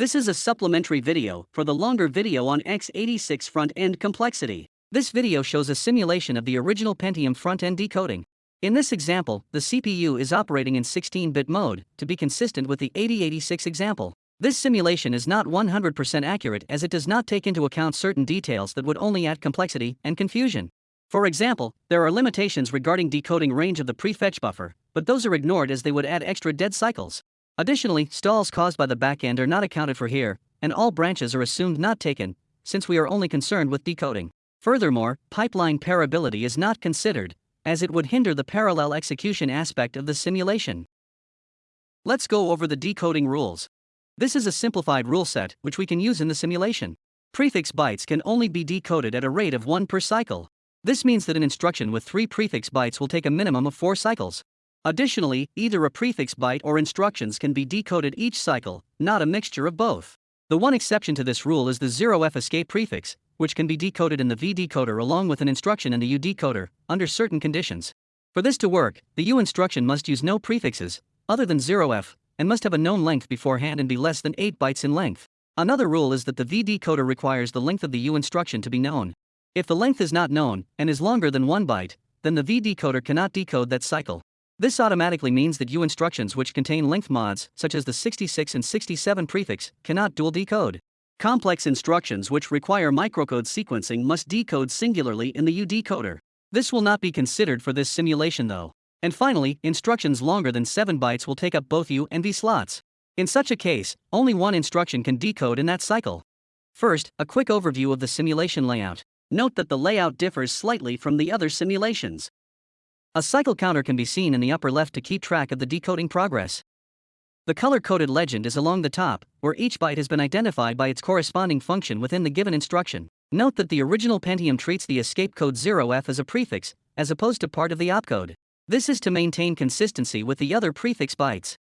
This is a supplementary video for the longer video on x86 front-end complexity. This video shows a simulation of the original Pentium front-end decoding. In this example, the CPU is operating in 16-bit mode, to be consistent with the 8086 example. This simulation is not 100% accurate as it does not take into account certain details that would only add complexity and confusion. For example, there are limitations regarding decoding range of the prefetch buffer, but those are ignored as they would add extra dead cycles. Additionally, stalls caused by the backend are not accounted for here, and all branches are assumed not taken, since we are only concerned with decoding. Furthermore, pipeline pairability is not considered, as it would hinder the parallel execution aspect of the simulation. Let's go over the decoding rules. This is a simplified rule set which we can use in the simulation. Prefix bytes can only be decoded at a rate of 1 per cycle. This means that an instruction with 3 prefix bytes will take a minimum of 4 cycles. Additionally, either a prefix byte or instructions can be decoded each cycle, not a mixture of both. The one exception to this rule is the 0f escape prefix, which can be decoded in the V decoder along with an instruction in the U decoder, under certain conditions. For this to work, the U instruction must use no prefixes, other than 0f, and must have a known length beforehand and be less than 8 bytes in length. Another rule is that the V decoder requires the length of the U instruction to be known. If the length is not known and is longer than 1 byte, then the V decoder cannot decode that cycle. This automatically means that U instructions which contain length mods, such as the 66 and 67 prefix, cannot dual decode. Complex instructions which require microcode sequencing must decode singularly in the U decoder. This will not be considered for this simulation though. And finally, instructions longer than 7 bytes will take up both U and V slots. In such a case, only one instruction can decode in that cycle. First, a quick overview of the simulation layout. Note that the layout differs slightly from the other simulations. A cycle counter can be seen in the upper left to keep track of the decoding progress. The color-coded legend is along the top, where each byte has been identified by its corresponding function within the given instruction. Note that the original Pentium treats the escape code 0f as a prefix, as opposed to part of the opcode. This is to maintain consistency with the other prefix bytes.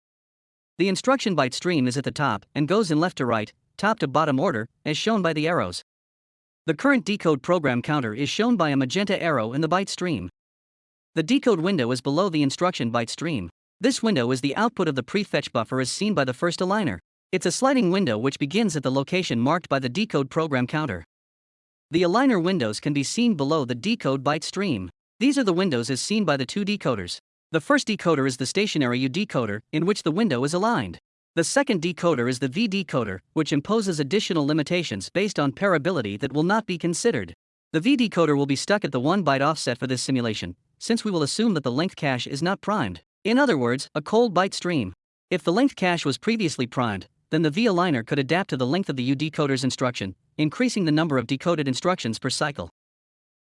The instruction byte stream is at the top and goes in left to right, top to bottom order, as shown by the arrows. The current decode program counter is shown by a magenta arrow in the byte stream. The decode window is below the instruction byte stream. This window is the output of the prefetch buffer as seen by the first aligner. It's a sliding window which begins at the location marked by the decode program counter. The aligner windows can be seen below the decode byte stream. These are the windows as seen by the two decoders. The first decoder is the stationary U decoder, in which the window is aligned. The second decoder is the V decoder, which imposes additional limitations based on pairability that will not be considered. The V decoder will be stuck at the 1 byte offset for this simulation, since we will assume that the length cache is not primed. In other words, a cold byte stream. If the length cache was previously primed, then the V aligner could adapt to the length of the U decoder's instruction, increasing the number of decoded instructions per cycle.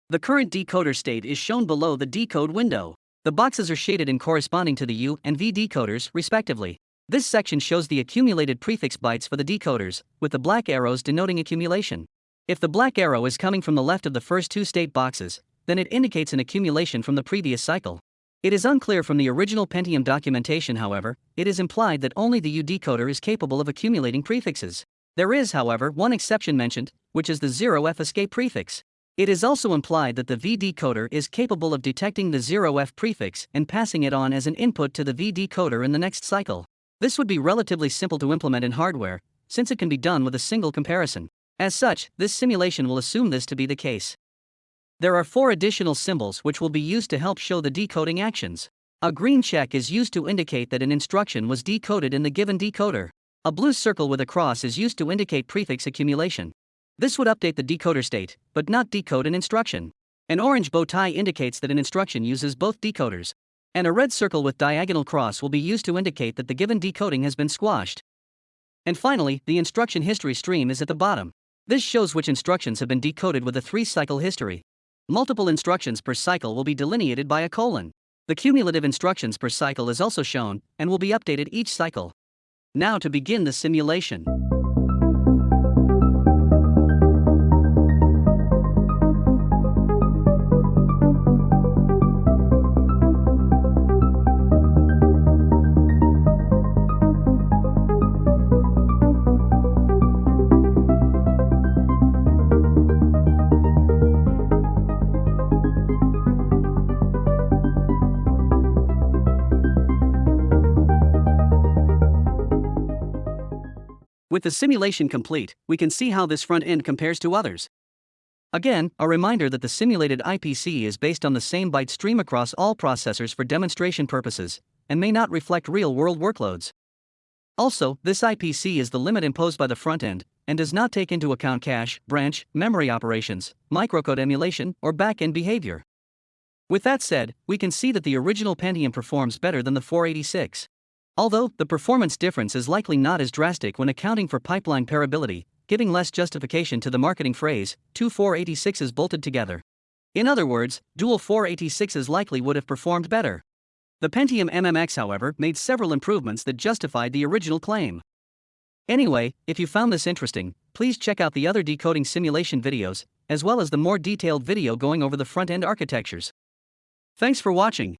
The current decoder state is shown below the decode window. The boxes are shaded in corresponding to the U and V decoders, respectively. This section shows the accumulated prefix bytes for the decoders, with the black arrows denoting accumulation. If the black arrow is coming from the left of the first two state boxes, then it indicates an accumulation from the previous cycle. It is unclear from the original Pentium documentation, however, it is implied that only the U decoder is capable of accumulating prefixes. There is, however, one exception mentioned, which is the 0f escape prefix. It is also implied that the V decoder is capable of detecting the 0f prefix and passing it on as an input to the V decoder in the next cycle. This would be relatively simple to implement in hardware, since it can be done with a single comparison. As such, this simulation will assume this to be the case. There are four additional symbols which will be used to help show the decoding actions. A green check is used to indicate that an instruction was decoded in the given decoder. A blue circle with a cross is used to indicate prefix accumulation. This would update the decoder state, but not decode an instruction. An orange bow tie indicates that an instruction uses both decoders. And a red circle with diagonal cross will be used to indicate that the given decoding has been squashed. And finally, the instruction history stream is at the bottom. This shows which instructions have been decoded with a three cycle history. Multiple instructions per cycle will be delineated by a colon. The cumulative instructions per cycle is also shown and will be updated each cycle. Now to begin the simulation. With the simulation complete, we can see how this front end compares to others. Again, a reminder that the simulated IPC is based on the same byte stream across all processors for demonstration purposes, and may not reflect real-world workloads. Also, this IPC is the limit imposed by the front end, and does not take into account cache, branch, memory operations, microcode emulation, or backend behavior. With that said, we can see that the original Pentium performs better than the 486. Although, the performance difference is likely not as drastic when accounting for pipeline pairability, giving less justification to the marketing phrase, two 486s bolted together. In other words, dual 486s likely would have performed better. The Pentium MMX, however, made several improvements that justified the original claim. Anyway, if you found this interesting, please check out the other decoding simulation videos, as well as the more detailed video going over the front-end architectures. Thanks for watching.